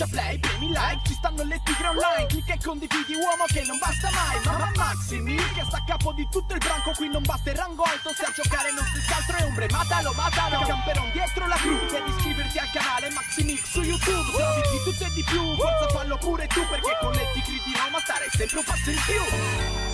schiaccia play, premi like Ci stanno le tigre online Clicca e condividi uomo che non basta mai Mamma Maximi che sta a capo di tutto il branco Qui non basta il rango alto Se a giocare non si altro è ombre Matalo, matalo Camperon dietro la crew Devi iscriverti al canale Maximix su YouTube Se di tutto e di più Forza fallo pure tu Perché con le tigre di Roma stare sempre un passo in più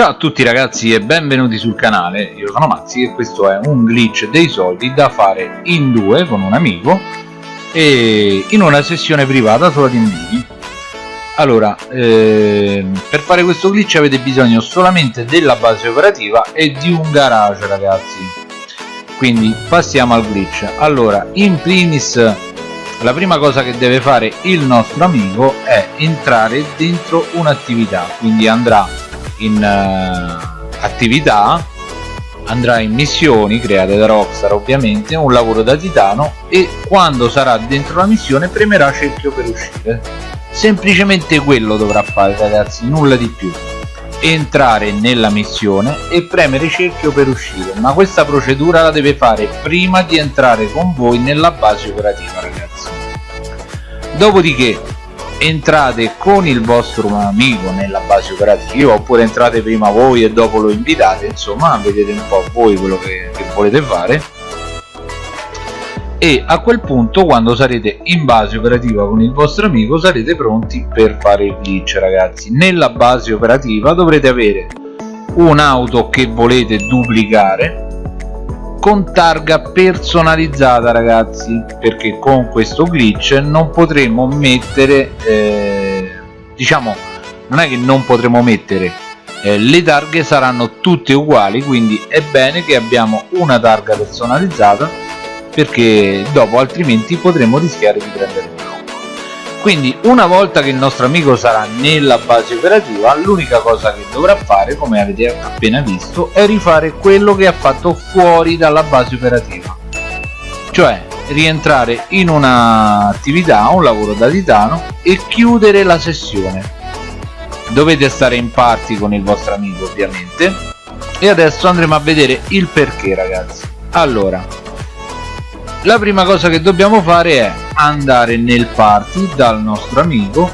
Ciao a tutti ragazzi e benvenuti sul canale, io sono Mazzi e questo è un glitch dei soldi da fare in due con un amico e in una sessione privata sulla TeamVidi allora, eh, per fare questo glitch avete bisogno solamente della base operativa e di un garage ragazzi. Quindi passiamo al glitch. Allora, in primis la prima cosa che deve fare il nostro amico è entrare dentro un'attività quindi andrà in uh, attività andrà in missioni create da Rockstar ovviamente un lavoro da titano e quando sarà dentro la missione premerà cerchio per uscire. Semplicemente quello dovrà fare ragazzi nulla di più. Entrare nella missione e premere cerchio per uscire ma questa procedura la deve fare prima di entrare con voi nella base operativa ragazzi. Dopodiché entrate con il vostro amico nella base operativa oppure entrate prima voi e dopo lo invitate insomma vedete un po' voi quello che, che volete fare. E a quel punto quando sarete in base operativa con il vostro amico sarete pronti per fare il glitch ragazzi. Nella base operativa dovrete avere un'auto che volete duplicare con targa personalizzata ragazzi perché con questo glitch non potremo mettere eh, diciamo non è che non potremo mettere eh, le targhe saranno tutte uguali quindi è bene che abbiamo una targa personalizzata perché dopo altrimenti potremo rischiare di prendere un quindi una volta che il nostro amico sarà nella base operativa l'unica cosa che dovrà fare come avete appena visto è rifare quello che ha fatto fuori dalla base operativa. Cioè rientrare in un'attività, un lavoro da titano e chiudere la sessione. Dovete stare in party con il vostro amico ovviamente. E adesso andremo a vedere il perché ragazzi. Allora la prima cosa che dobbiamo fare è andare nel party dal nostro amico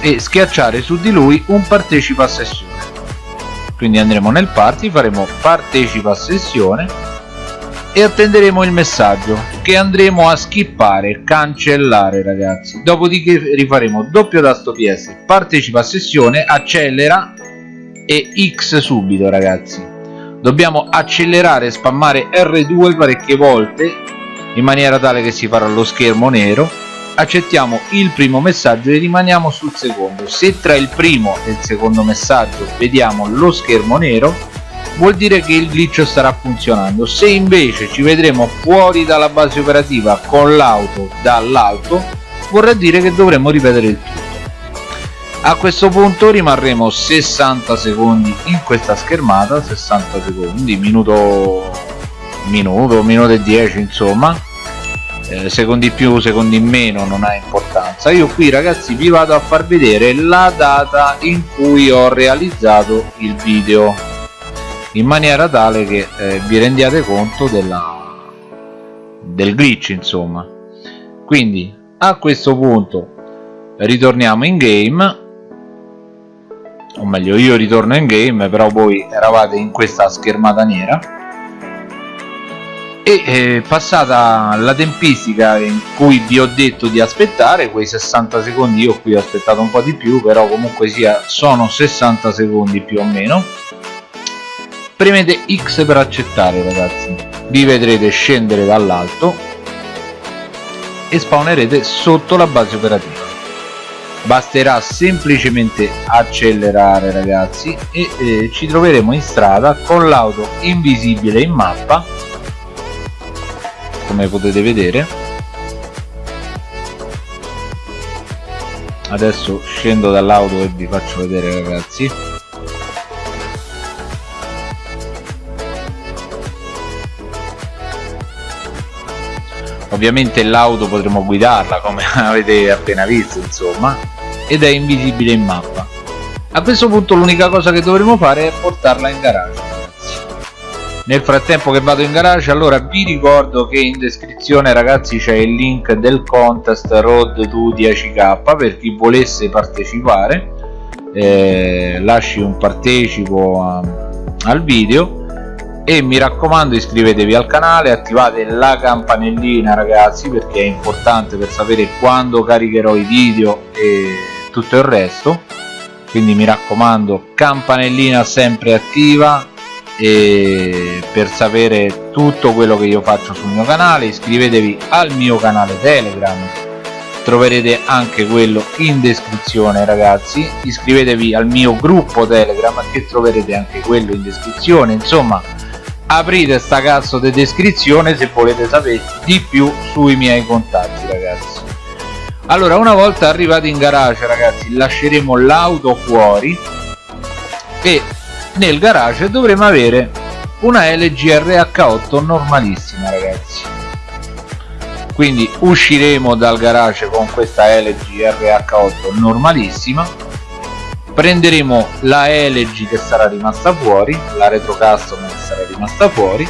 e schiacciare su di lui un partecipa a sessione quindi andremo nel party faremo partecipa a sessione e attenderemo il messaggio che andremo a skippare cancellare ragazzi. Dopodiché rifaremo doppio tasto ps partecipa a sessione accelera e x subito ragazzi. Dobbiamo accelerare spammare r2 parecchie volte in maniera tale che si farà lo schermo nero. Accettiamo il primo messaggio e rimaniamo sul secondo. Se tra il primo e il secondo messaggio vediamo lo schermo nero vuol dire che il glitch starà funzionando. Se invece ci vedremo fuori dalla base operativa con l'auto dall'alto vorrà dire che dovremo ripetere il tutto. A questo punto rimarremo 60 secondi in questa schermata 60 secondi minuto minuto minuto e 10 insomma eh, secondi più secondi meno non ha importanza. Io qui ragazzi vi vado a far vedere la data in cui ho realizzato il video in maniera tale che eh, vi rendiate conto della, del glitch insomma. Quindi a questo punto ritorniamo in game o meglio io ritorno in game però voi eravate in questa schermata nera e eh, passata la tempistica in cui vi ho detto di aspettare quei 60 secondi io qui ho aspettato un po' di più però comunque sia sono 60 secondi più o meno. Premete X per accettare ragazzi. Vi vedrete scendere dall'alto e spawnerete sotto la base operativa. Basterà semplicemente accelerare ragazzi e eh, ci troveremo in strada con l'auto invisibile in mappa come potete vedere. Adesso scendo dall'auto e vi faccio vedere ragazzi. Ovviamente l'auto potremo guidarla come avete appena visto insomma ed è invisibile in mappa. A questo punto l'unica cosa che dovremo fare è portarla in garage nel frattempo che vado in garage allora vi ricordo che in descrizione ragazzi c'è il link del contest road to 10k per chi volesse partecipare. Eh, lasci un partecipo a, al video e mi raccomando iscrivetevi al canale attivate la campanellina ragazzi perché è importante per sapere quando caricherò i video e tutto il resto. Quindi mi raccomando campanellina sempre attiva e per sapere tutto quello che io faccio sul mio canale iscrivetevi al mio canale telegram. Troverete anche quello in descrizione ragazzi. Iscrivetevi al mio gruppo telegram che troverete anche quello in descrizione. Insomma aprite sta cazzo di descrizione se volete sapere di più sui miei contatti ragazzi. Allora una volta arrivati in garage ragazzi lasceremo l'auto fuori e nel garage dovremo avere una LG RH8 normalissima ragazzi. Quindi usciremo dal garage con questa LG RH8 normalissima. Prenderemo la LG che sarà rimasta fuori la retro custom che sarà rimasta fuori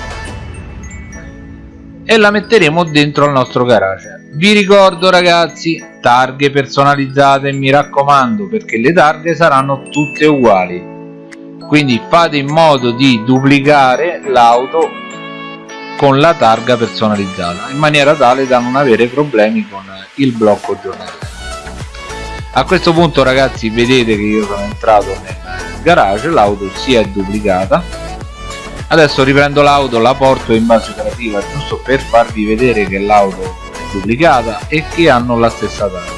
e la metteremo dentro al nostro garage. Vi ricordo ragazzi targhe personalizzate mi raccomando perché le targhe saranno tutte uguali quindi fate in modo di duplicare l'auto con la targa personalizzata in maniera tale da non avere problemi con il blocco giornaliero. A questo punto ragazzi vedete che io sono entrato nel garage l'auto si è duplicata. Adesso riprendo l'auto la porto in base operativa giusto per farvi vedere che l'auto è duplicata e che hanno la stessa data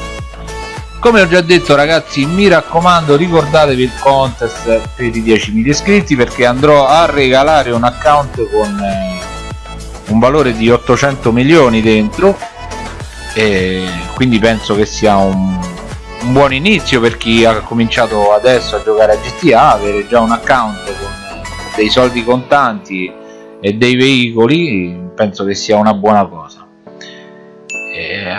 come ho già detto ragazzi mi raccomando ricordatevi il contest per i 10.000 iscritti perché andrò a regalare un account con eh, un valore di 800 milioni dentro. E quindi penso che sia un, un buon inizio per chi ha cominciato adesso a giocare a GTA avere già un account con dei soldi contanti e dei veicoli penso che sia una buona cosa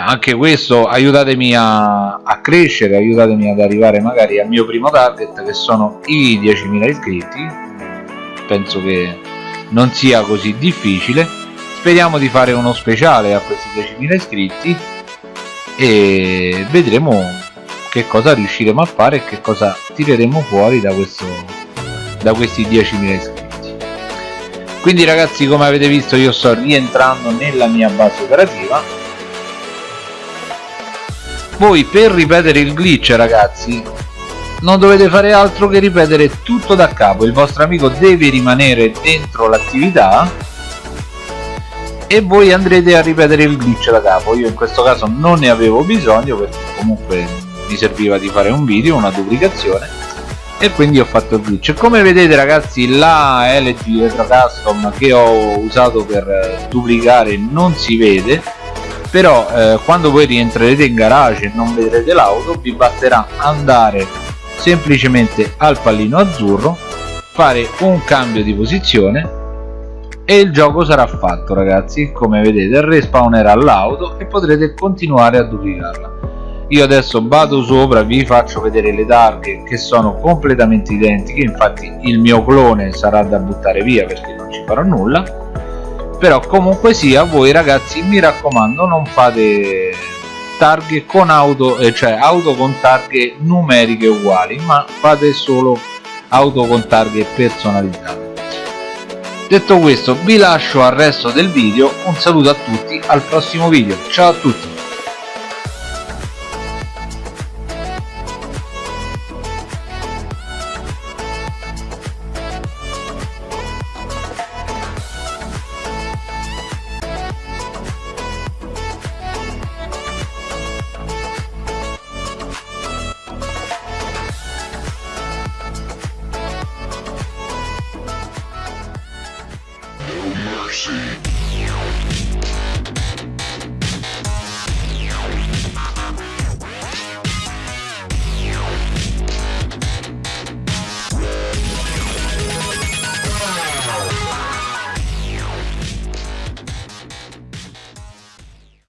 anche questo aiutatemi a, a, crescere aiutatemi ad arrivare magari al mio primo target che sono i 10.000 iscritti. Penso che non sia così difficile. Speriamo di fare uno speciale a questi 10.000 iscritti e vedremo che cosa riusciremo a fare e che cosa tireremo fuori da questo da questi 10.000 iscritti. Quindi ragazzi come avete visto io sto rientrando nella mia base operativa voi per ripetere il glitch ragazzi non dovete fare altro che ripetere tutto da capo. Il vostro amico deve rimanere dentro l'attività e voi andrete a ripetere il glitch da capo. Io in questo caso non ne avevo bisogno perché comunque mi serviva di fare un video una duplicazione e quindi ho fatto il glitch. Come vedete ragazzi la LG Retro Custom che ho usato per duplicare non si vede però eh, quando voi rientrerete in garage e non vedrete l'auto vi basterà andare semplicemente al pallino azzurro fare un cambio di posizione e il gioco sarà fatto ragazzi. Come vedete respawnerà l'auto e potrete continuare a duplicarla. Io adesso vado sopra vi faccio vedere le targhe che sono completamente identiche. Infatti il mio clone sarà da buttare via perché non ci farò nulla però comunque sia voi ragazzi mi raccomando non fate targhe con auto eh, cioè auto con targhe numeriche uguali ma fate solo auto con targhe personalizzate detto questo vi lascio al resto del video. Un saluto a tutti al prossimo video. Ciao a tutti See.